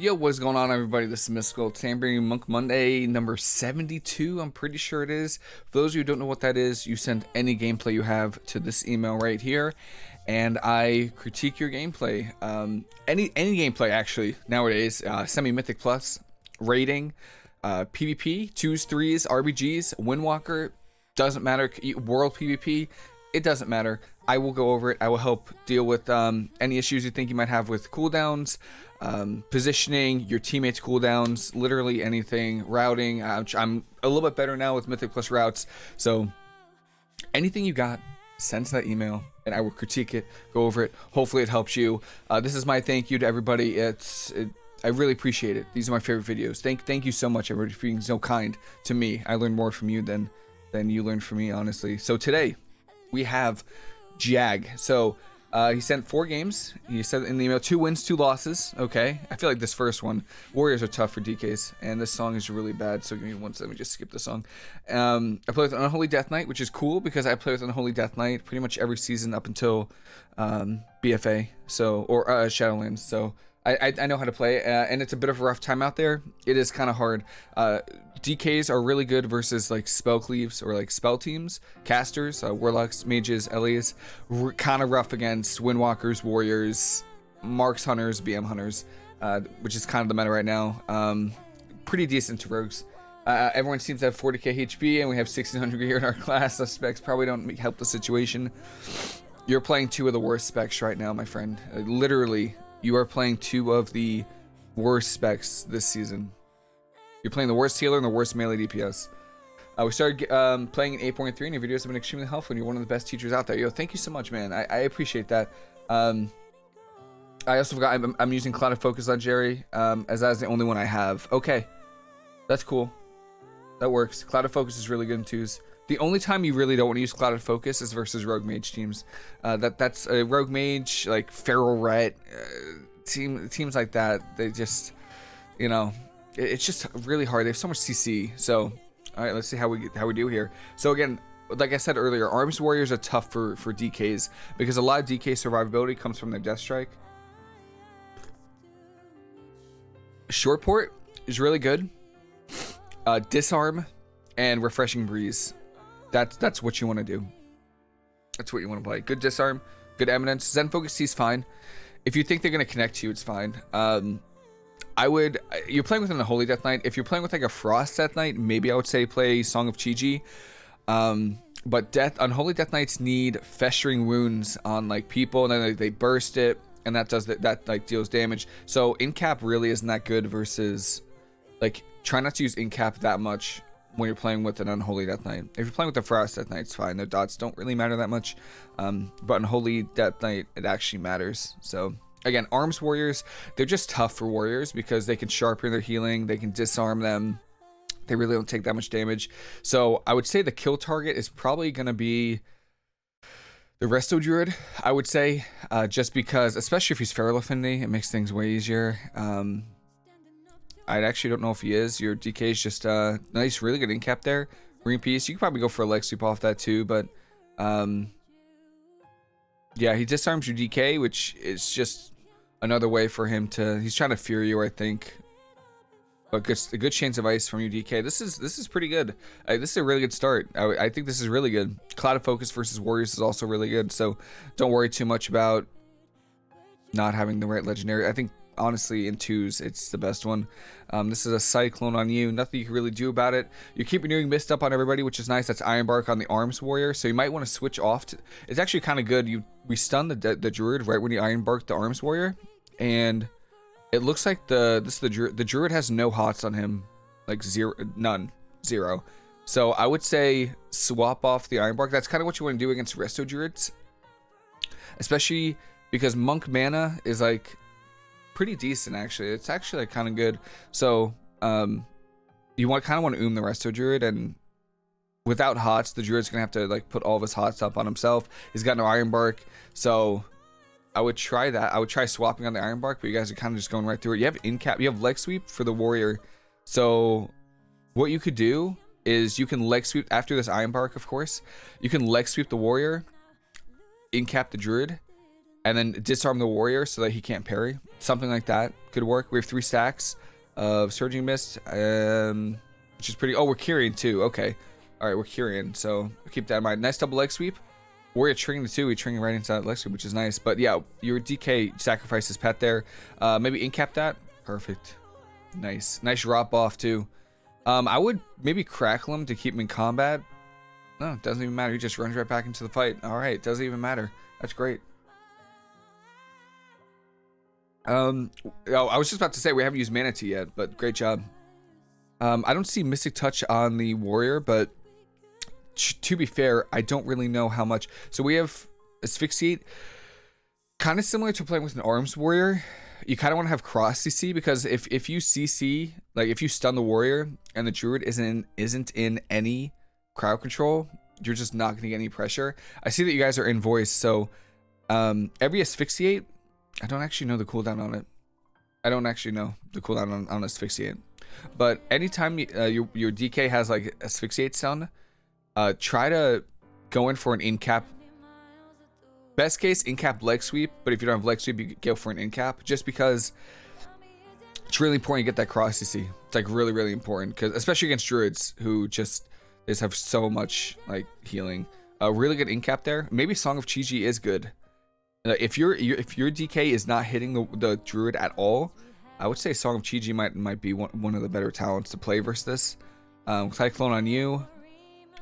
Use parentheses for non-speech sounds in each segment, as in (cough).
Yo, what's going on, everybody? This is Mysticall. Today Monk Monday number 72. I'm pretty sure it is. For those of you who don't know what that is, you send any gameplay you have to this email right here, and I critique your gameplay. Um, any any gameplay actually nowadays. Uh, Semi Mythic Plus, rating, uh, PvP, twos, threes, RBGs, Windwalker, doesn't matter. World PvP, it doesn't matter. I will go over it. I will help deal with um, any issues you think you might have with cooldowns um, positioning, your teammates' cooldowns, literally anything, routing. Uh, I'm a little bit better now with Mythic Plus routes. So anything you got, send that email and I will critique it, go over it. Hopefully it helps you. Uh, this is my thank you to everybody. It's it, I really appreciate it. These are my favorite videos. Thank thank you so much everybody for being so kind to me. I learned more from you than than you learned from me, honestly. So today we have Jag. So uh, he sent four games. He said in the email, two wins, two losses. Okay. I feel like this first one, Warriors are tough for DKs, and this song is really bad. So give me one second. Let me just skip the song. Um, I play with Unholy Death Knight, which is cool because I play with Unholy Death Knight pretty much every season up until um, BFA, so or uh, Shadowlands. So I, I, know how to play, uh, and it's a bit of a rough time out there. It is kind of hard. Uh, DKs are really good versus like spell cleaves or like spell teams, casters, uh, warlocks, mages, Elias. Kind of rough against windwalkers, warriors, marks hunters, BM hunters, uh, which is kind of the meta right now. Um, pretty decent to rogues. Uh, everyone seems to have 40k HP, and we have 1600 gear in our (laughs) class. The specs probably don't help the situation. You're playing two of the worst specs right now, my friend. Uh, literally, you are playing two of the worst specs this season. You're playing the worst healer and the worst melee DPS. Uh, we started um, playing in 8.3 and your videos have been extremely helpful and you're one of the best teachers out there. Yo, thank you so much, man. I, I appreciate that. Um, I also forgot I'm, I'm using Clouded Focus Legendary um, as that is the only one I have. Okay, that's cool. That works. Clouded Focus is really good in twos. The only time you really don't want to use Clouded Focus is versus Rogue Mage teams. Uh, that that's a Rogue Mage like Feral Ret uh, team teams like that. They just you know it, it's just really hard. They have so much CC. So all right, let's see how we how we do here. So again, like I said earlier, Arms Warriors are tough for for DKs because a lot of DK survivability comes from their Death Strike. Short port is really good. Uh, disarm and refreshing breeze that's that's what you want to do. That's what you want to play. Good disarm, good eminence. Zen focus is fine. If you think they're gonna connect to you, it's fine. Um, I would. You're playing with an Holy Death Knight. If you're playing with like a Frost Death Knight, maybe I would say play Song of Chi-Ji. Um, but Death Unholy Death Knights need festering wounds on like people, and then they, they burst it, and that does that, that like deals damage. So in cap really isn't that good versus like try not to use in cap that much when you're playing with an Unholy Death Knight. If you're playing with a Frost Death Knight, it's fine. Their dots don't really matter that much. Um, but Unholy Death Knight, it actually matters. So, again, Arms Warriors, they're just tough for Warriors because they can sharpen their healing, they can disarm them. They really don't take that much damage. So, I would say the kill target is probably going to be the Resto Druid, I would say, uh, just because, especially if he's Feral Affinity, it makes things way easier. Um, I actually don't know if he is. Your DK is just uh, nice, really good in cap there. Green piece. You could probably go for a leg sweep off that too, but um, yeah, he disarms your DK, which is just another way for him to. He's trying to fear you, I think. But good, a good chains of ice from your DK. This is this is pretty good. Uh, this is a really good start. I, I think this is really good. Clouded Focus versus Warriors is also really good. So don't worry too much about not having the right legendary. I think honestly in twos it's the best one. Um, this is a cyclone on you. Nothing you can really do about it. You keep renewing mist up on everybody which is nice. That's iron bark on the arms warrior. So you might want to switch off to, it's actually kind of good. You we stun the, the druid right when you iron bark the arms warrior. And it looks like the this the druid the druid has no hots on him. Like zero none. Zero. So i would say swap off the iron bark. That's kind of what you want to do against resto druids. Especially because monk mana is like pretty decent actually. It's actually like, kind of good. So um, you want kind of want to oom the resto druid and without hots, the druid's gonna have to like put all of his hots up on himself. He's got no iron bark, so I would try that. I would try swapping on the iron bark, but you guys are kind of just going right through it. You have in cap, you have leg sweep for the warrior. So what you could do is you can leg sweep after this iron bark, of course. You can leg sweep the warrior, in cap the druid, and then disarm the warrior so that he can't parry. Something like that could work. We have three stacks of Surging Mist, um, which is pretty... Oh, we're Kyrian too. Okay. All right, we're Kyrian, so keep that in mind. Nice double leg sweep. Warrior triggering the two, we triggering right inside leg sweep, which is nice. But yeah, your DK sacrifices pet there. Uh, maybe incap that. Perfect. Nice. Nice drop off too. Um, I would maybe crackle him to keep him in combat. No, it doesn't even matter. He just runs right back into the fight. All right, doesn't even matter. That's great. Um, oh, I was just about to say we haven't used Mana Tea yet, but great job. Um, I don't see Mystic Touch on the Warrior, but to be fair, I don't really know how much. So we have Asphyxiate, kind of similar to playing with an Arms Warrior. You kind of want to have cross CC because if if you CC like if you stun the warrior and the druid isn't isn't in any crowd control, you're just not going to get any pressure. I see that you guys are in voice, so um, every asphyxiate I don't actually know the cooldown on it. I don't actually know the cooldown on, on asphyxiate. But anytime uh, your, your DK has like asphyxiate stun, uh, try to go in for an in cap. Best case, in cap leg sweep. But if you don't have leg sweep, you go for an in cap. Just because it's really important you get that cross, you see. It's like really, really important. because Especially against druids who just, just have so much like healing. A uh, really good in cap there. Maybe Song of Chi-Ji is good. If your if your DK is not hitting the, the druid at all, I would say Song of Chi-Ji might might be one, one of the better talents to play versus this. Um, Cyclone on you.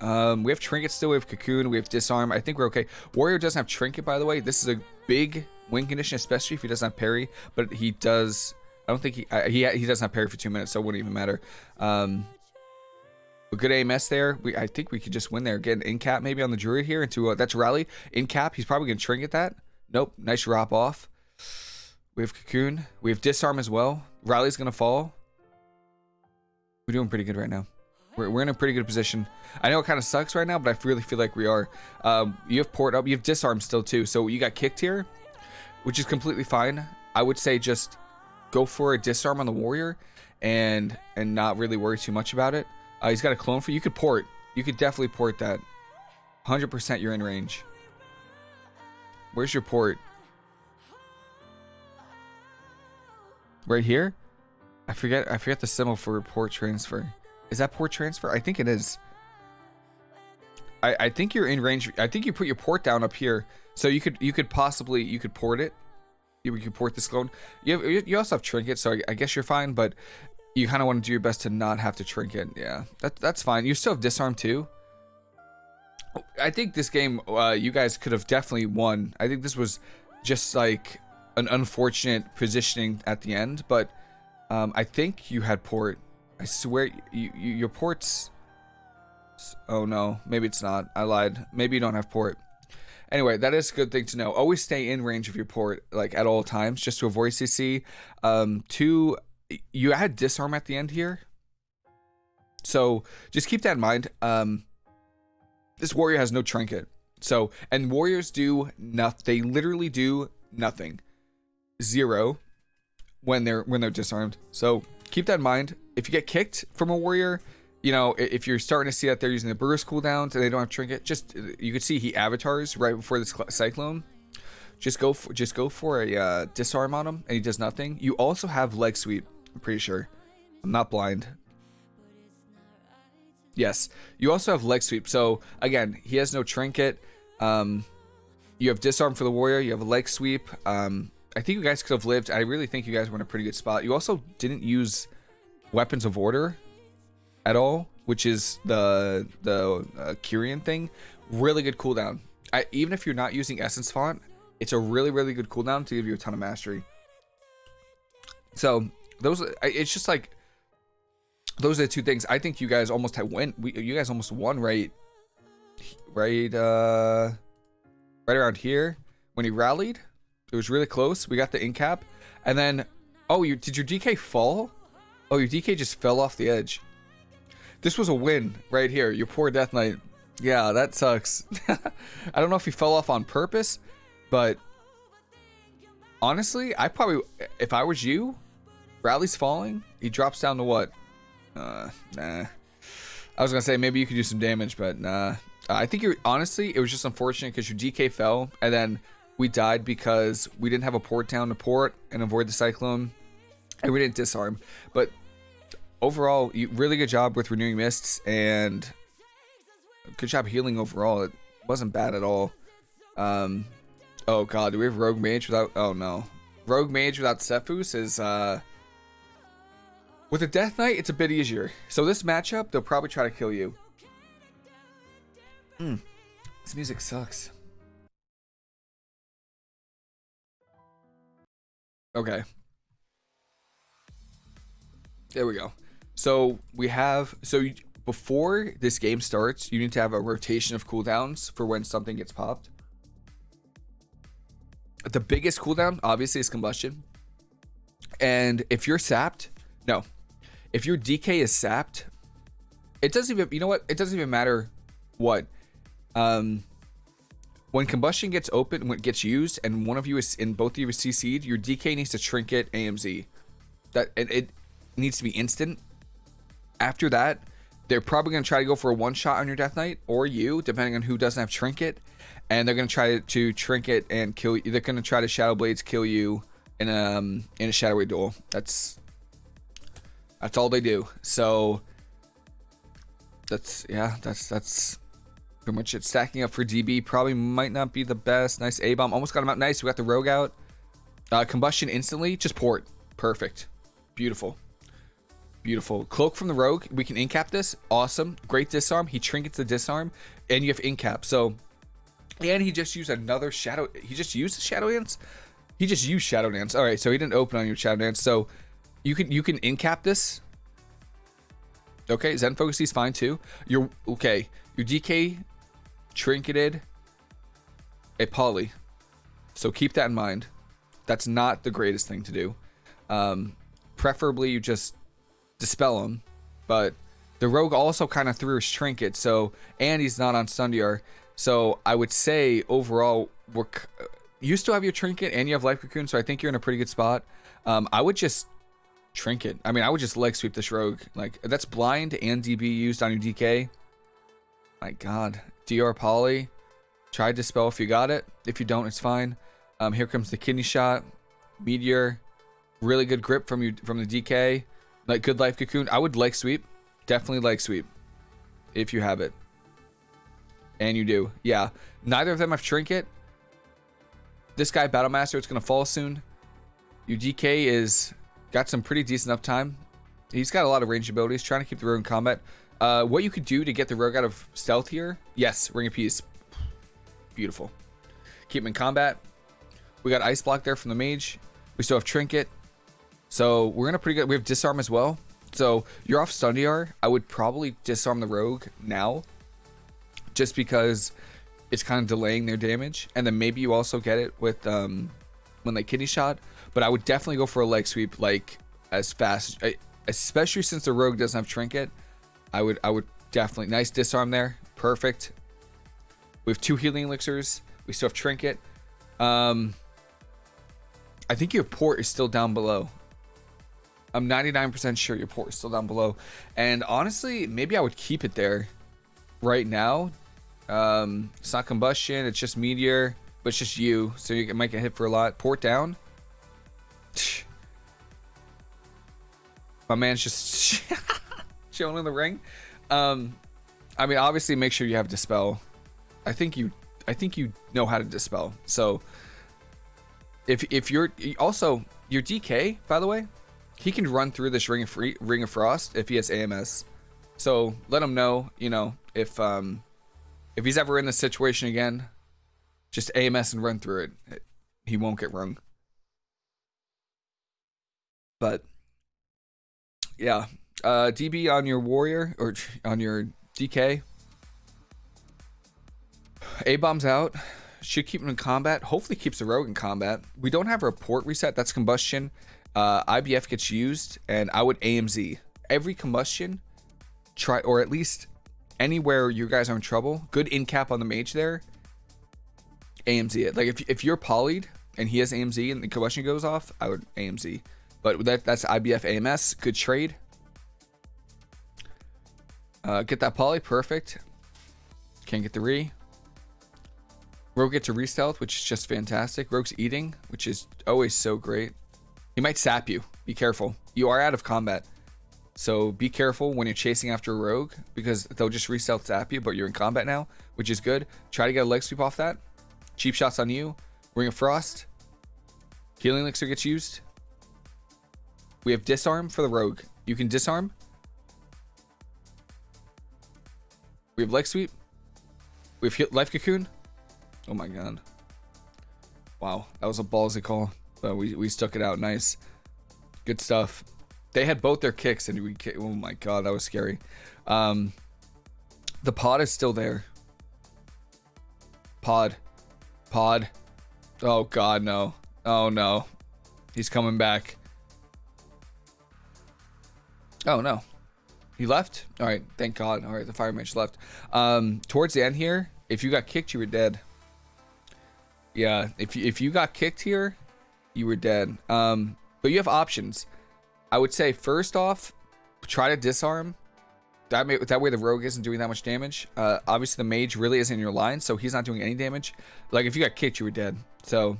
Um, we have Trinket still, we have Cocoon, we have Disarm. I think we're okay. Warrior doesn't have Trinket, by the way. This is a big win condition, especially if he doesn't have parry. But he does. I don't think he uh, he he doesn't have parry for two minutes, so it wouldn't even matter. Um, a good AMS there. We I think we could just win there. Get an in cap maybe on the Druid here into uh, that's rally in cap. He's probably gonna Trinket that. Nope. Nice drop off. We have Cocoon. We have Disarm as well. Rally's going to fall. We're doing pretty good right now. We're, we're in a pretty good position. I know it kind of sucks right now, but I really feel like we are. Um, you have port up. You have Disarm still too. So you got kicked here, which is completely fine. I would say just go for a Disarm on the Warrior and and not really worry too much about it. Uh, he's got a clone for you. could port. You could definitely port that. 100% you're in range. Where's your port? Right here? I forget I forget the symbol for port transfer. Is that port transfer? I think it is. I, I think you're in range. I think you put your port down up here. So you could you could possibly you could port it. You could port this clone. You have, you also have trinket, so I, I guess you're fine. But you kind of want to do your best to not have to trinket. Yeah, that that's fine. You still have disarm too. I think this game, uh, you guys could have definitely won. I think this was just like an unfortunate positioning at the end, but um, I think you had port. I swear, you, you, your ports. Oh no, maybe it's not. I lied. Maybe you don't have port. Anyway, that is a good thing to know. Always stay in range of your port, like at all times, just to avoid CC. Um, two, you had disarm at the end here, so just keep that in mind. Um, this warrior has no trinket. So, and warriors do nothing. They literally do nothing. Zero when they're when they're disarmed. So keep that in mind. If you get kicked from a warrior, you know, if you're starting to see that they're using the burst cooldowns and they don't have trinket, just you can see he avatars right before this cyclone. Just go for just go for a uh, disarm on him, and he does nothing. You also have leg sweep. I'm pretty sure. I'm not blind. Yes. You also have leg sweep. So again, he has no trinket. Um, you have disarm for the warrior. You have a leg sweep. Um, I think you guys could have lived. I really think you guys were in a pretty good spot. You also didn't use weapons of order at all, which is the the uh, Kyrian thing. Really good cooldown. I, even if you're not using Essence Font, it's a really really good cooldown to give you a ton of mastery. So those, it's just like those are the two things. I think you guys almost win. We, you guys almost won right, right, uh, right around here when he rallied. It was really close. We got the in cap, and then, oh, you did your DK fall? Oh, your DK just fell off the edge. This was a win right here. Your poor Death Knight. Yeah, that sucks. (laughs) I don't know if he fell off on purpose, but honestly, I probably, if I was you, Rally's falling. He drops down to what? Nah. I was gonna say maybe you could do some damage, but nah. I think you're honestly it was just unfortunate because your DK fell and then we died because we didn't have a port down to port and avoid the cyclone, and we didn't disarm. But overall, you, really good job with renewing mists and good job healing overall. It wasn't bad at all. Um, oh god, do we have Rogue Mage without? Oh no, Rogue Mage without Sephuz is uh. With a Death Knight, it's a bit easier. So this matchup, they'll probably try to kill you. Hmm. This music sucks. Okay. There we go. So we have so you, before this game starts, you need to have a rotation of cooldowns for when something gets popped. The biggest cooldown, obviously, is combustion. And if you're sapped, no, if your DK is sapped, it doesn't even. You know what? It doesn't even matter what. Um, when combustion gets open, when it gets used, and one of you is in both of you is CC'd, your DK needs to trinket AMZ. That it, it needs to be instant. After that, they're probably going to try to go for a one shot on your Death Knight or you, depending on who doesn't have Trinket. And they're going to try to Trinket and kill you. They're going to try to Shadow Blades kill you in um, in a Shadowy duel. That's that's all they do. So that's yeah, that's that's pretty much it. Stacking up for DB probably might not be the best. Nice A bomb, almost got him out. Nice. We got the Rogue out. Uh, combustion instantly, just port. Perfect. Beautiful. Beautiful. Cloak from the Rogue. We can incap this. Awesome. Great disarm. He trinkets the disarm. And you have incap. So, and he just used another Shadow. He just used Shadow Dance? He just used Shadow Dance. All right. So he didn't open on your Shadow Dance. So you can you can incap this. Okay. Zen Focus is fine too. Your okay. Your DK trinketed a poly. So keep that in mind. That's not the greatest thing to do. Um, preferably you just dispel him. But the rogue also kind of threw his trinket, so and he's not on stun DR. So I would say overall, we're you still have your trinket and you have life cocoon, so I think you're in a pretty good spot. Um, I would just trinket. I mean, I would just leg sweep this rogue. Like that's blind and DB used on your DK. My God, DR Poly. Try to dispel if you got it. If you don't, it's fine. Um, here comes the kidney shot, meteor. Really good grip from you from the DK. Like good life cocoon. I would like sweep. Definitely like sweep. If you have it. And you do. Yeah. Neither of them have trinket. This guy, Battle Master, it's gonna fall soon. Your DK is got some pretty decent uptime. He's got a lot of range abilities, trying to keep the rogue in combat. Uh, what you could do to get the rogue out of stealth here? Yes, Ring of Peace. Beautiful. Keep him in combat. We got Ice Block there from the mage. We still have Trinket. So we're in a pretty good. We have disarm as well. So you're off stun DR. I would probably disarm the rogue now, just because it's kind of delaying their damage, and then maybe you also get it with um, when they kidney shot. But I would definitely go for a leg sweep like as fast, especially since the rogue doesn't have trinket. I would I would definitely nice disarm there. Perfect. We have two healing elixirs. We still have trinket. Um, I think your port is still down below. I'm 99% sure your port is still down below. And honestly, maybe I would keep it there right now. Um, it's not combustion, it's just meteor, but it's just you. So you might get hit for a lot. Port down. My man's just (laughs) chilling in the ring. Um, I mean, obviously, make sure you have dispel. I think you, I think you know how to dispel. So, if if you're also your DK, by the way, he can run through this ring of free, ring of frost if he has AMS. So let him know, you know, if um if he's ever in this situation again, just AMS and run through it. He won't get rung. But yeah, uh DB on your warrior or on your DK. A bombs out. Should keep him in combat. Hopefully keeps the rogue in combat. We don't have a port reset. That's combustion uh, IBF gets used, and I would AMZ every combustion. Try or at least anywhere you guys are in trouble. Good in cap on the mage there. AMZ it. Like if if you're polyed and he has AMZ and the combustion goes off, I would AMZ. But that that's IBF AMS. Good trade. Uh, get that poly perfect. Can't get the re. Rogue gets a re-stealth, which is just fantastic. Rogue's eating, which is always so great. He might sap you. Be careful. You are out of combat. So be careful when you're chasing after a rogue because they'll just re-stealth sap you, but you're in combat now, which is good. Try to get a leg sweep off that. Cheap shots on you. Ring of Frost. Healing Elixir gets used. We have Disarm for the rogue. You can disarm. We have Leg Sweep. We have Life Cocoon. Oh my god. Wow, that was a ballsy call, but we, we stuck it out nice. Good stuff. They had both their kicks, and we. Oh my god, that was scary. Um, the pod is still there. Pod, pod. Oh god, no. Oh no, he's coming back. Oh no, he left. All right, thank God. All right, the fire mage left. Um, towards the end here, if you got kicked, you were dead. Yeah, if you, if you got kicked here, you were dead. Um, but you have options. I would say first off, try to disarm. That, may, that way the rogue isn't doing that much damage. Uh, obviously the mage really isn't in your line, so he's not doing any damage. Like if you got kicked, you were dead. So,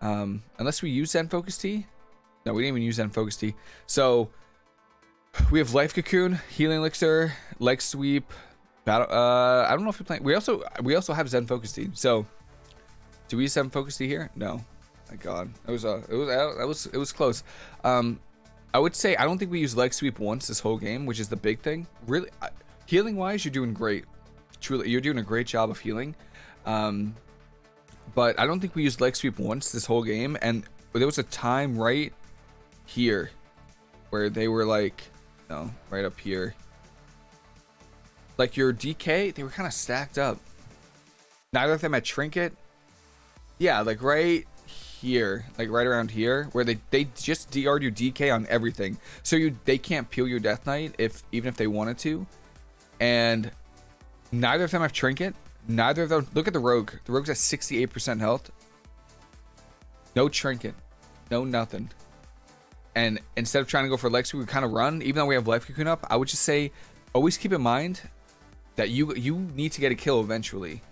um, unless we use Zen Focus Tea. No, we didn't even use Zen Focus Tea. So, we have Life Cocoon, Healing Elixir, Leg Sweep, Battle. Uh, I don't know if we're playing. We also we also have Zen Focus Tea. So, do we use Zen Focus Tea here? No. My God, it was uh, it was uh, it was it was close. Um, I would say I don't think we use leg sweep once this whole game, which is the big thing. Really, healing wise, you're doing great. Truly, you're doing a great job of healing. Um, but I don't think we used leg sweep once this whole game. And there was a time right here where they were like, no, right up here. Like your DK, they were kind of stacked up. Neither of them had trinket. Yeah, like right here, like right around here, where they they just DR'd you DK on everything, so you they can't peel your Death Knight if even if they wanted to, and neither of them have trinket. Neither of them. Look at the rogue. The rogue's at 68% health. No trinket, no nothing. And instead of trying to go for legs, we kind of run. Even though we have life cocoon up, I would just say, always keep in mind that you you need to get a kill eventually.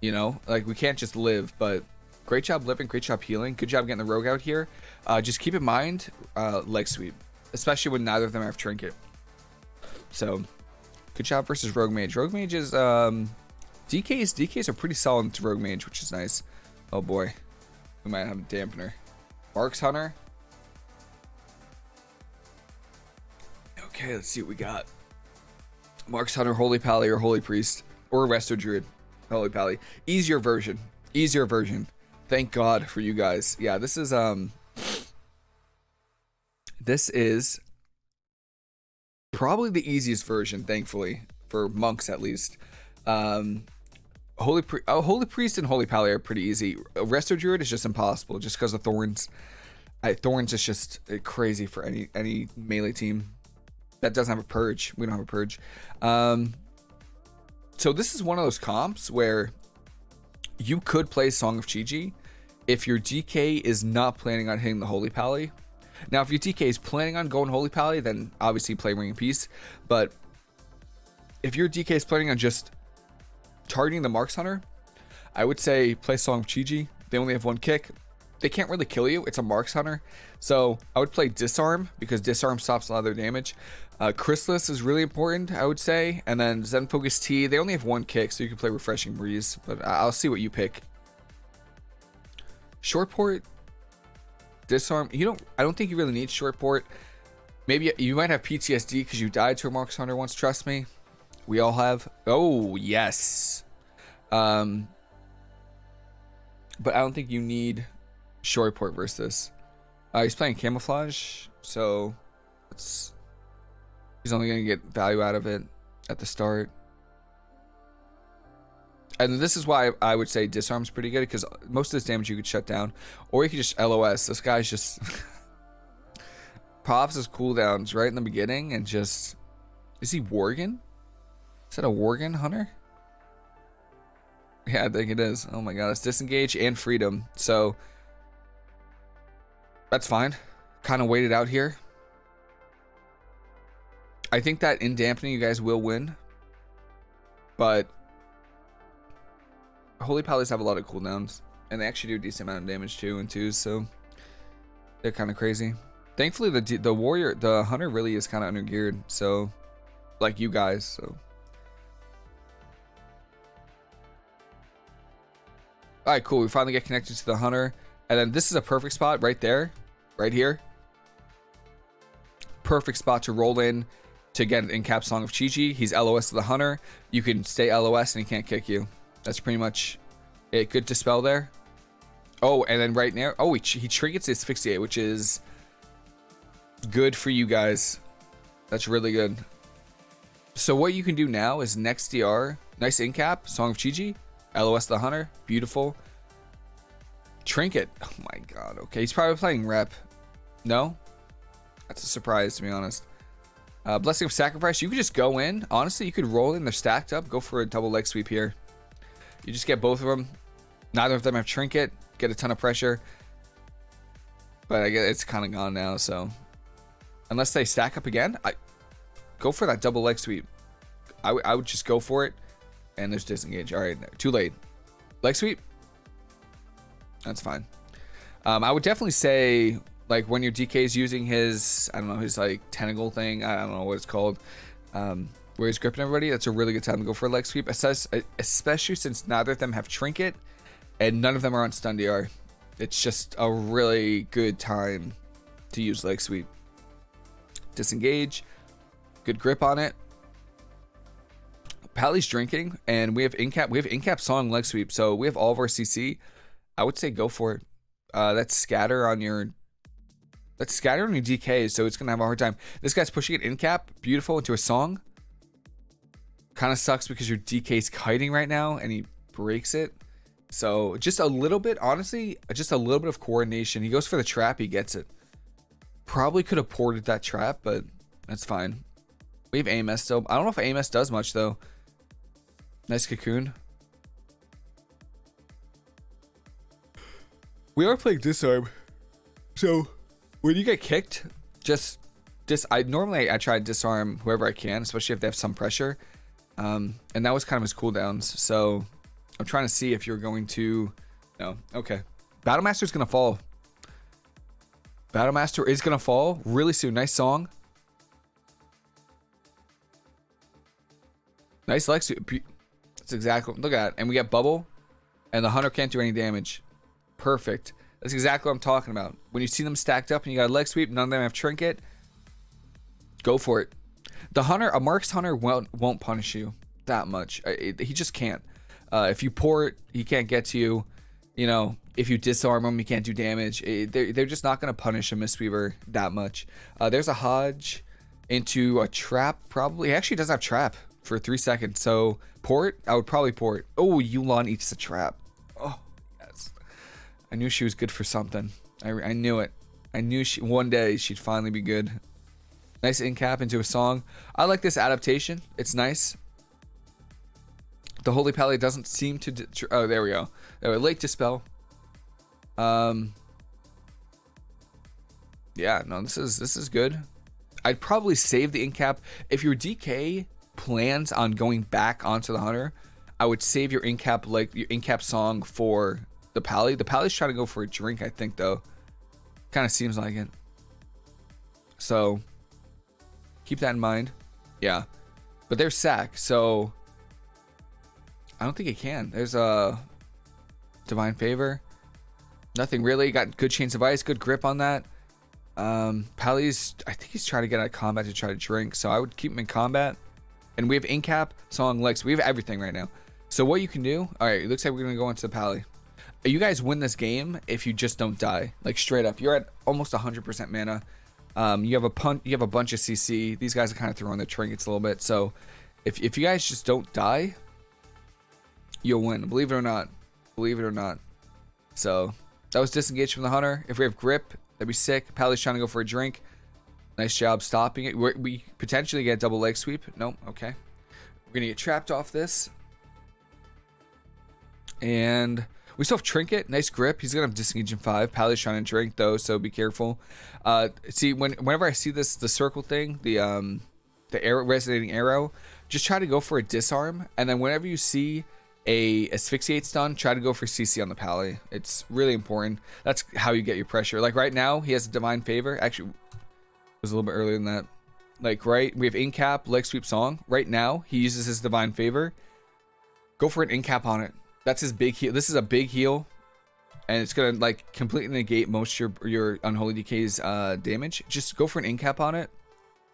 You know, like we can't just live, but Great job living, great job healing. Good job getting the rogue out here. Uh, just keep in mind, uh, leg sweep, especially when neither of them have trinket. So, good job versus rogue mage. Rogue mage is, um, DKs, DKs are pretty solid to rogue mage, which is nice. Oh boy, we might have a dampener. Marks Hunter. Okay, let's see what we got. Marks Hunter, Holy Pally, or Holy Priest, or Resto Druid. Holy Pally. Easier version. Easier version. Thank God for you guys. Yeah, this is um this is probably the easiest version, thankfully, for monks at least. Um Holy Pri- oh, Holy Priest and Holy Pally are pretty easy. Resto Druid is just impossible just because of Thorns. I, Thorns is just uh, crazy for any any melee team that doesn't have a purge. We don't have a purge. Um, so this is one of those comps where you could play Song of Chi-Ji if your DK is not planning on hitting the Holy Pally. Now, if your DK is planning on going Holy Pally, then obviously play Ring of Peace. But if your DK is planning on just targeting the Marks Hunter, I would say play Song of Chi-Ji. They only have one kick. They can't really kill you. It's a Marks Hunter. So I would play Disarm because Disarm stops a lot of their damage. Uh, Chrysalis is really important, I would say. And then Zen Focus Tea, they only have one kick, so you can play Refreshing Breeze. But I'll see what you pick. Short port, disarm. You don't. I don't think you really need short port. Maybe you might have PTSD because you died to a Marks Hunter once. Trust me, we all have. Oh yes. Um. But I don't think you need short port versus this. Uh, he's playing camouflage, so it's He's only going to get value out of it at the start. And this is why I would say disarm's pretty good because most of this damage you could shut down, or you could just LOS. This guy's just (laughs) pops his cooldowns right in the beginning and just is he Worgen? Is that a Worgen hunter? Yeah, I think it is. Oh my god, it's disengage and freedom. So that's fine. Kind of waited out here. I think that in dampening you guys will win. But Holy Pallies have a lot of cooldowns. And they actually do a decent amount of damage too and twos, so they're kind of crazy. Thankfully, the the warrior, the hunter really is kind of under geared, so like you guys, so. All right, cool. We finally get connected to the hunter, and then this is a perfect spot right there, right here. Perfect spot to roll in to get an in-cap Song of Chi-Ji. He's LOS to the hunter. You can stay LOS and he can't kick you. That's pretty much it. Good dispel there. Oh, and then right now, oh, he, he triggers asphyxiate, which is good for you guys. That's really good. So what you can do now is next DR, nice in cap, Song of Chi-Ji, LOS the Hunter, beautiful. Trinket, (laughs) oh my god, okay, he's probably playing rep. No? That's a surprise, to be honest. Uh, Blessing of Sacrifice, you could just go in. Honestly, you could roll in, they're stacked up, go for a double leg sweep here. You just get both of them. Neither of them have Trinket get a ton of pressure. But I guess it's kind of gone now, so. Unless they stack up again, I go for that double leg sweep. I, I would just go for it. And there's disengage. All right, too late. Leg sweep. That's fine. Um, I would definitely say, like, when your DK is using his, I don't know, his, like, tentacle thing. I don't know what it's called. Um, where he's gripping everybody, that's a really good time to go for a leg sweep. Especially since neither of them have trinket and none of them are on stun DR. It's just a really good time to use leg sweep. Disengage, good grip on it. Pally's drinking, and we have incap. We have incap song leg sweep, so we have all of our CC. I would say go for it. Uh, that's scatter on your. That's scatter on your DK, so it's gonna have a hard time. This guy's pushing it in cap, beautiful into a song. Kind of sucks because your DK is kiting right now, and he breaks it. So just a little bit, honestly, just a little bit of coordination. He goes for the trap, he gets it. Probably could have ported that trap, but that's fine. We have AMS still. I don't know if AMS does much though. Nice cocoon. We are playing disarm. So when you get kicked, just dis I normally I try to disarm whoever I can, especially if they have some pressure. Um, and that was kind of his cooldowns. So I'm trying to see if you're going to... No. Okay. Battlemaster is to fall. Battlemaster is to fall really soon. Nice song. Nice Lexi. That's exactly... Look at that. And we get Bubble. And the Hunter can't do any damage. Perfect. That's exactly what I'm talking about. When you see them stacked up and you got a leg sweep, none of them have trinket, go for it. The hunter, a marks hunter won't won't punish you that much. He just can't. Uh, if you port, he can't get to you. You know, if you disarm him, he can't do damage. It, they're, they're just not going to punish a Mistweaver that much. Uh, there's a Hodge into a trap, probably. He actually does have trap for three seconds. So, port, I would probably port. Oh, Yu'lon eats the trap. I knew she was good for something. I, I knew it. I knew she one day she'd finally be good. Nice in cap into a song. I like this adaptation. It's nice. The Holy Pally doesn't seem to... Oh, there we go. There we Late Dispel. Um... Yeah, no, this is this is good. I'd probably save the incap. If your DK plans on going back onto the hunter, I would save your incap like your incap song for the pally. The pally's trying to go for a drink, I think though. Kind of seems like it. So keep that in mind. Yeah. But there's sack, so I don't think it can. There's a divine favor. Nothing really. Got good chains of ice, good grip on that. Um, Pally's, I think he's trying to get out of combat to try to drink, so I would keep him in combat. And we have Incap, Song, Lex. We have everything right now. So what you can do, all right, it looks like we're going to go into the Pally. You guys win this game if you just don't die. Like straight up. You're at almost 100% mana. Um, you have a punt, you have a bunch of CC. These guys are kind of throwing the trinkets a little bit. So if, if you guys just don't die, you'll win. Believe it or not. Believe it or not. So that was disengaged from the hunter. If we have grip, that'd be sick. Pally's trying to go for a drink. Nice job stopping it. We're, we potentially get a double leg sweep. Nope. Okay. We're gonna get trapped off this. And we still have Trinket. Nice grip. He's gonna have disengage in five. Pally's trying to drink though, so be careful. Uh, see, when whenever I see this, the circle thing, the um, the arrow resonating arrow, just try to go for a disarm, and then whenever you see a asphyxiate stun, try to go for CC on the pally. It's really important. That's how you get your pressure. Like right now, he has a divine favor. Actually, it was a little bit earlier than that. Like right, we have incap, leg sweep song. Right now, he uses his divine favor. Go for an incap on it. That's his big heal. This is a big heal, and it's gonna like completely negate most your your unholy DK's uh, damage. Just go for an incap on it,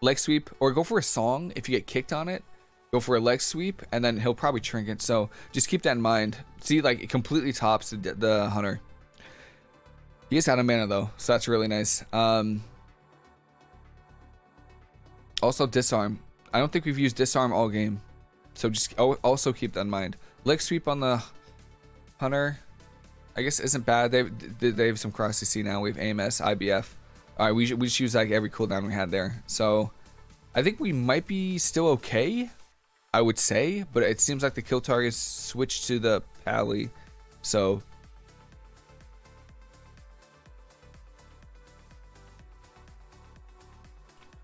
leg sweep, or go for a song if you get kicked on it go for a leg sweep, and then he'll probably trinket. So just keep that in mind. See, like it completely tops the, the hunter. He is out of mana though, so that's really nice. Um, also disarm. I don't think we've used disarm all game, so just also keep that in mind. Leg sweep on the hunter, I guess isn't bad. They they have some cross CC now. We have AMS, IBF. All right, we we just use like every cooldown we had there. So I think we might be still okay. I would say, but it seems like the kill targets switched to the pally, so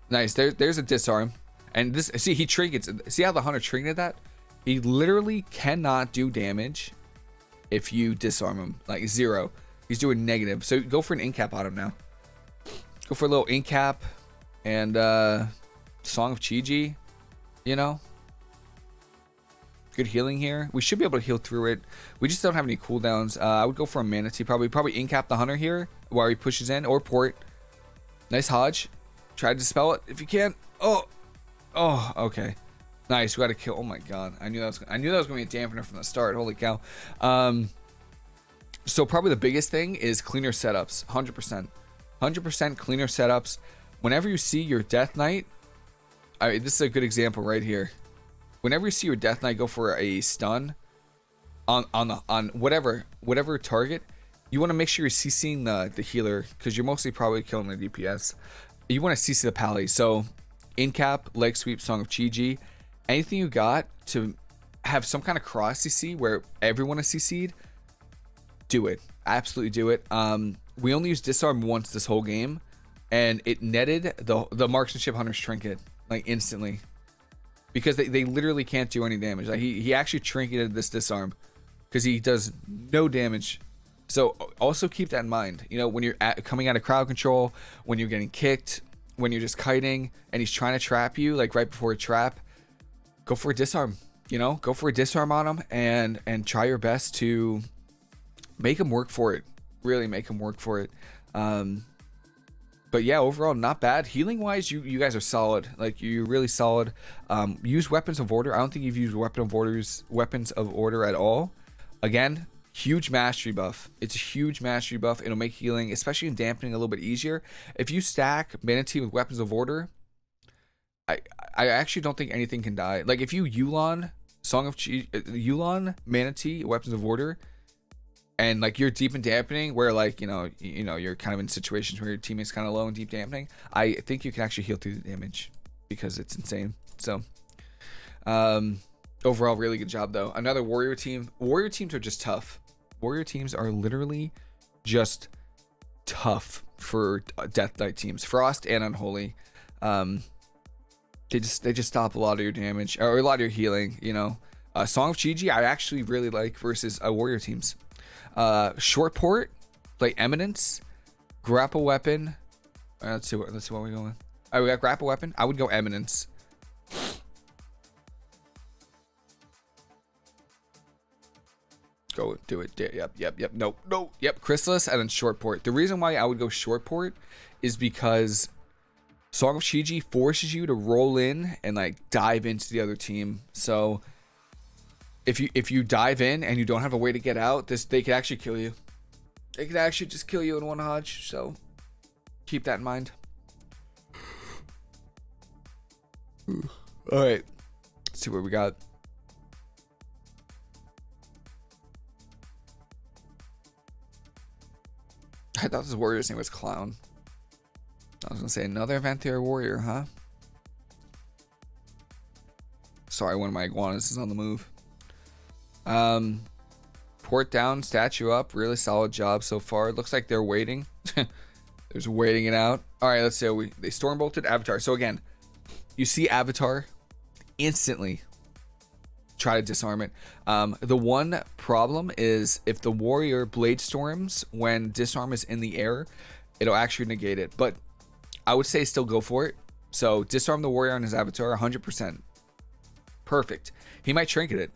nice. There, there's a disarm, and this see he trinkets. See how the hunter trinketed that? He literally cannot do damage if you disarm him, like zero. He's doing negative. So go for an incap on him now. Go for a little incap and uh, Song of Chi-Ji, you know good healing here. We should be able to heal through it. We just don't have any cooldowns. Uh, I would go for a Mana Tea probably. Probably incap the Hunter here while he pushes in or port. Nice Hodge. Try to dispel it if you can. Oh, oh, okay. Nice. We got to kill. Oh my god. I knew that was. I knew that was going to be a dampener from the start. Holy cow. Um. So probably the biggest thing is cleaner setups. 100%. 100% cleaner setups. Whenever you see your Death Knight, I, this is a good example right here whenever you see your Death Knight go for a stun on on the on whatever whatever target, you want to make sure you're CCing the the healer because you're mostly probably killing the DPS. You want to CC the pally. So incap, leg sweep, Song of Chi-Ji, anything you got to have some kind of cross CC where everyone is CC'd, do it. Absolutely do it. Um, we only used disarm once this whole game, and it netted the the marksmanship hunter's trinket like instantly because they, they literally can't do any damage. Like he, he actually trinketed this disarm because he does no damage. So also keep that in mind. You know, when you're at, coming out of crowd control, when you're getting kicked, when you're just kiting and he's trying to trap you, like right before a trap, go for a disarm. You know, go for a disarm on him and and try your best to make him work for it. Really make him work for it. Um, but yeah, overall not bad. Healing wise, you you guys are solid. Like you're really solid. Um, use weapons of order. I don't think you've used weapon of orders weapons of order at all. Again, huge mastery buff. It's a huge mastery buff. It'll make healing, especially in dampening, a little bit easier. If you stack Mana Tea with weapons of order, I I actually don't think anything can die. Like if you Yu'lon Song of Chi, uh, Yu'lon Mana Tea weapons of order and like you're deep in dampening where like you know you know you're kind of in situations where your teammate's kind of low and deep dampening i think you can actually heal through the damage because it's insane. So um overall really good job though. Another warrior team. Warrior teams are just tough. Warrior teams are literally just tough for death knight teams. Frost and unholy. Um they just they just stop a lot of your damage or a lot of your healing you know uh, song of chi i actually really like versus uh, warrior teams uh, short port, play Eminence, grapple weapon. Right, let's see what let's see what we're going. All right, we got grapple weapon. I would go Eminence. Go do it. Yep, yep, yep. No, no, yep. Chrysalis and then short port. The reason why I would go short port is because Song of Chi-Ji forces you to roll in and like dive into the other team. So if you if you dive in and you don't have a way to get out, this they could actually kill you. They could actually just kill you in one hodge. So keep that in mind. All right, let's see what we got. I thought this warrior's name was Clown. I was gonna say another Venthyr warrior, huh? Sorry, one of my iguanas is on the move. Um, port down, statue up. Really solid job so far. It looks like they're waiting. (laughs) There's waiting it out. All right, let's see. We they storm bolted Avatar. So again, you see Avatar instantly. try to disarm it. Um, the one problem is if the warrior blade storms when disarm is in the air, it'll actually negate it. But I would say still go for it. So disarm the warrior on his avatar 100%. Perfect. He might trinket it.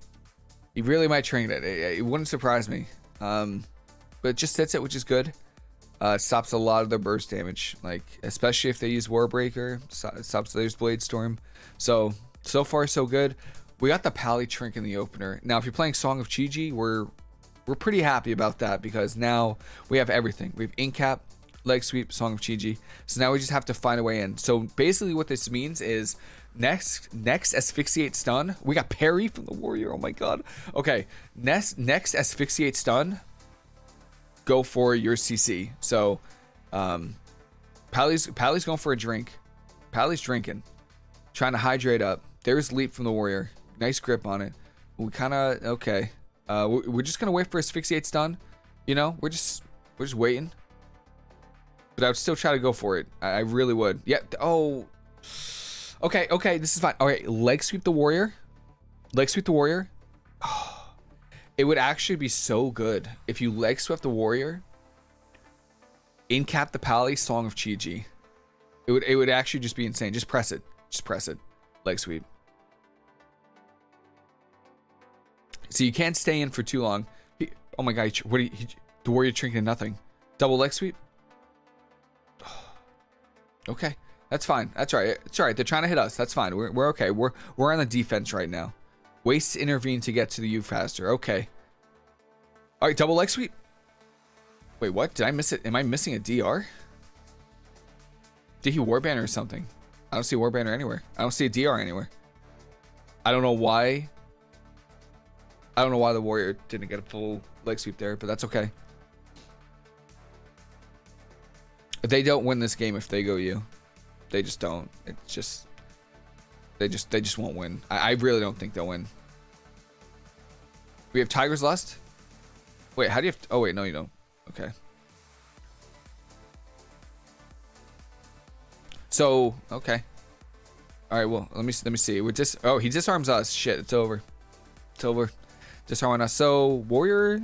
He really might trinket it. It, it wouldn't surprise me. Um, but it just sits it, which is good. Uh, stops a lot of their burst damage, like especially if they use Warbreaker. stops their Blade Storm. So so far so good. We got the Pally Trink in the opener. Now, if you're playing Song of Chi-Ji, we're we're pretty happy about that because now we have everything. We have Incap, Leg Sweep, Song of Chi-Ji. So now we just have to find a way in. So basically, what this means is next next asphyxiate stun. We got parry from the warrior. Oh my god. Okay, next next asphyxiate stun go for your CC. So, um, Pally's Pally's going for a drink. Pally's drinking, trying to hydrate up. There's leap from the warrior. Nice grip on it. We kind of okay. Uh, we're just gonna wait for asphyxiate stun. You know, we're just we're just waiting. But I would still try to go for it. I, really would. Yeah. Oh. Okay. Okay. This is fine. All right. Leg sweep the warrior. Leg sweep the warrior. Oh. (sighs) It would actually be so good if you leg swept the warrior, incap the pally Song of Chi-Ji. It would it would actually just be insane. Just press it. Just press it. Leg sweep. So you can't stay in for too long. He, oh my god, what you, he, the warrior drinking nothing. Double leg sweep? Okay. That's fine. That's right. It's all right. They're trying to hit us. That's fine. We're, we're okay. We're we're on the defense right now. Waste intervene to get to the U faster. Okay. All right, double leg sweep. Wait, what? Did I miss it? Am I missing a DR? Did he warbanner or something? I don't see warbanner anywhere. I don't see a DR anywhere. I don't know why. I don't know why the warrior didn't get a full leg sweep there, but that's okay. They don't win this game if they go you. They just don't. It's just they just they just won't win. I, I really don't think they'll win. We have Tiger's Lust. Wait, how do you have? Oh wait, no, you don't. Okay. So okay. All right. Well, let me let me see. We just oh he disarms us. Shit, it's over. It's over. Disarming us. So warrior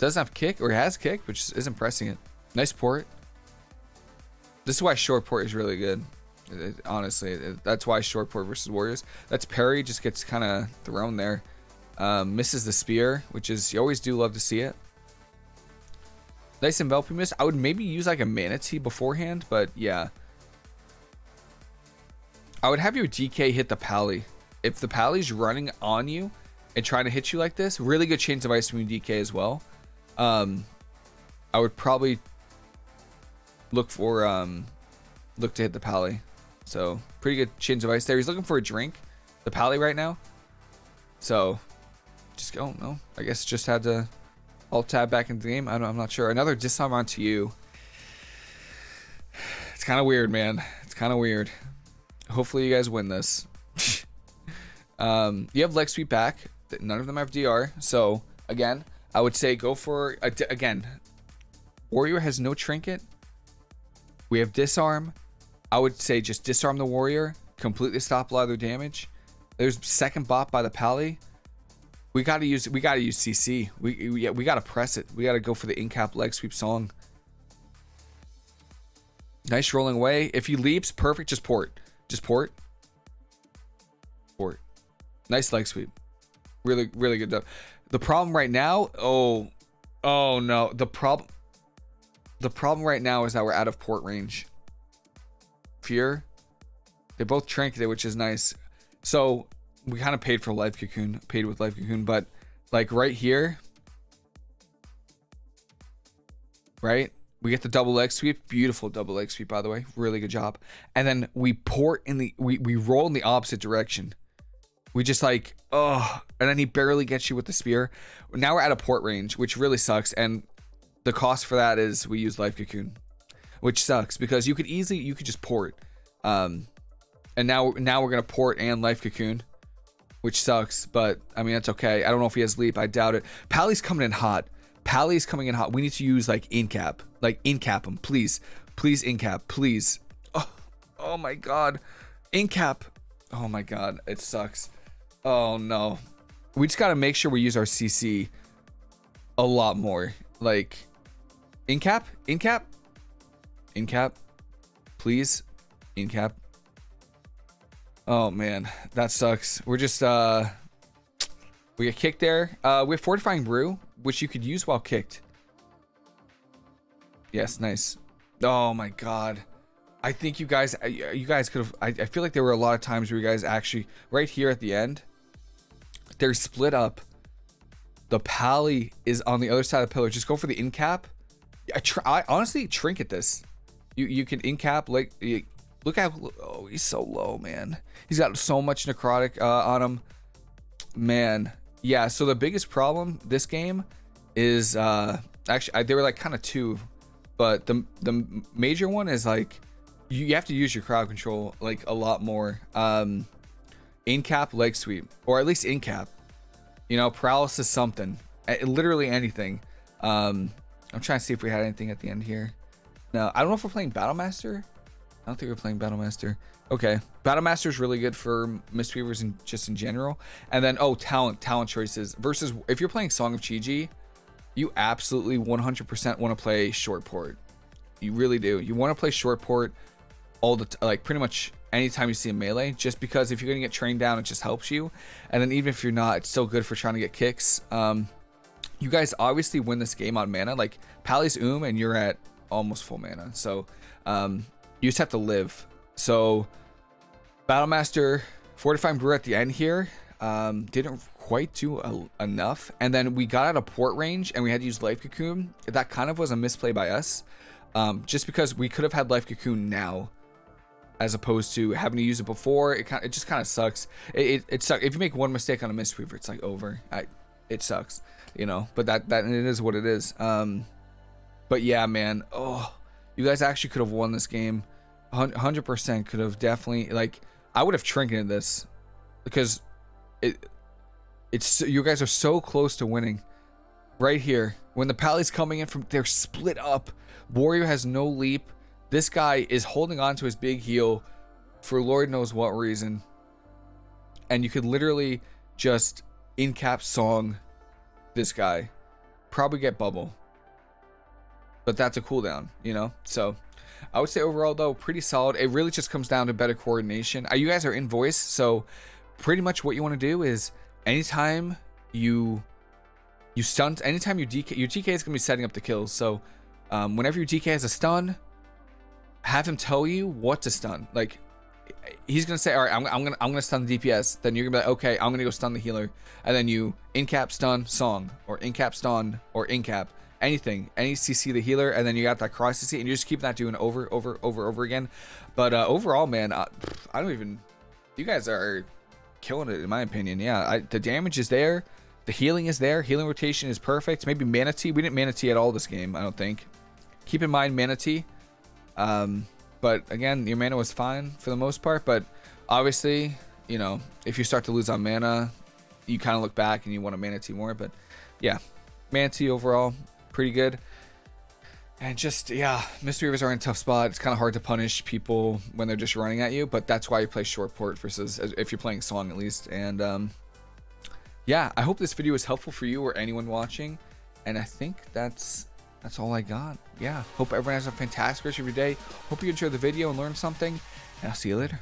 doesn't have kick or has kick, which isn't pressing it. Nice port. This is why short port is really good. It, honestly, it, that's why short port versus warriors. That's parry just gets kind of thrown there. Um, misses the spear, which is you always do love to see it. Nice enveloping miss. I would maybe use like a Mana Tea beforehand, but yeah. I would have your DK hit the pally. If the pally's running on you and trying to hit you like this, really good chains of ice from DK as well. Um, I would probably look for um, look to hit the pally. So pretty good chains of ice there. He's looking for a drink, the pally right now. So just go. No, I guess just had to alt tab back into the game. I I'm not sure. Another disarm onto you. It's kind of weird, man. It's kind of weird. Hopefully you guys win this. (laughs) um, you have leg sweep back. None of them have DR. So again, I would say go for again. Warrior has no trinket. We have disarm. I would say just disarm the warrior, completely stop a lot of their damage. There's second bot by the pally. We gotta use we gotta use CC. We we, we gotta press it. We gotta go for the incap leg sweep song. Nice rolling away. If he leaps, perfect. Just port. Just port. Port. Nice leg sweep. Really, really good. Though. The problem right now, oh, oh no. The problem, the problem right now is that we're out of port range. Fear. They both trinketed, which is nice. So we kind of paid for life cocoon, paid with life cocoon, but like right here, right? We get the double leg sweep, beautiful double leg sweep, by the way, really good job. And then we port in the, we, we roll in the opposite direction. We just like, oh, and then he barely gets you with the spear. Now we're at a port range, which really sucks. And the cost for that is we use life cocoon, which sucks because you could easily, you could just port. Um, and now, now we're going to port and life cocoon which sucks, but I mean, that's okay. I don't know if he has leap. I doubt it. Pally's coming in hot. Pally's coming in hot. We need to use like incap, like incap him, please, please incap, please. Oh, oh my God, incap. Oh my god, it sucks. Oh no. We just gotta make sure we use our CC a lot more. Like, in cap, in cap, in cap, please, in cap. Oh man, that sucks. We're just uh, we get kicked there. Uh, we have fortifying brew, which you could use while kicked. Yes, nice. Oh my god. I think you guys, you guys could have. I, I feel like there were a lot of times where you guys actually, right here at the end, they're split up. The pally is on the other side of the pillar. Just go for the in cap. I, I honestly trinket this. You you can in cap like look at oh he's so low man. He's got so much necrotic uh, on him. Man, yeah. So the biggest problem this game is uh actually I, they were like kind of two, but the the major one is like you, you have to use your crowd control like a lot more. Um, in cap leg sweep, or at least in cap. You know, paralysis something, literally anything. Um, I'm trying to see if we had anything at the end here. No, I don't know if we're playing Battlemaster. I don't think we're playing Battlemaster. Okay, Battlemaster is really good for Mistweavers and just in general. And then oh, talent, talent choices versus if you're playing Song of Chi-Ji, you absolutely 100% want to play short port. You really do. You want to play short port all the like pretty much anytime you see a melee just because if you're gonna get trained down it just helps you. And then even if you're not it's still good for trying to get kicks. Um you guys obviously win this game on mana. Like pally's oom and you're at almost full mana. So um you just have to live. So battlemaster fortifying brew at the end here. Um didn't quite do a, enough. And then we got out of port range and we had to use life cocoon. That kind of was a misplay by us. Um just because we could have had life cocoon now as opposed to having to use it before. It kind it just kind of sucks. It, it, it sucks if you make one mistake on a Mistweaver, it's like over. I, it sucks, you know. But that that it is what it is. Um, but yeah, man. Oh, you guys actually could have won this game. Hundred percent could have definitely like I would have trinketed this because it it's you guys are so close to winning right here when the pally's coming in from they're split up warrior has no leap this guy is holding on to his big heal for Lord knows what reason. And you could literally just in cap song this guy. Probably get bubble. But that's a cooldown, you know? So I would say overall though, pretty solid. It really just comes down to better coordination. Uh, you guys are in voice, so pretty much what you want to do is anytime you you stunt, anytime you DK, your DK is gonna be setting up the kills. So um, whenever your DK has a stun, have him tell you what to stun. Like he's gonna say, all right, I'm, I'm gonna I'm gonna stun the DPS. Then you're gonna be like, okay, I'm gonna go stun the healer, and then you in cap stun song or in cap stun or in cap anything, any CC the healer, and then you got that cross CC, and you just keep that doing over, over, over, over again. But uh, overall, man, I, I don't even. You guys are killing it in my opinion. Yeah, I, the damage is there. The healing is there. Healing rotation is perfect. Maybe Mana Tea. We didn't Mana Tea at all this game, I don't think. Keep in mind Mana Tea um, but again, your mana was fine for the most part. But obviously, you know, if you start to lose on mana, you kind of look back and you want a mana tea more. But yeah, mana tea overall, pretty good. And just, yeah, Mystery Mistweavers are in a tough spot. It's kind of hard to punish people when they're just running at you, but that's why you play short port versus if you're playing Song at least. And um, yeah, I hope this video was helpful for you or anyone watching. And I think that's that's all I got. Yeah, hope everyone has a fantastic rest of your day. Hope you enjoyed the video and learned something, and I'll see you later.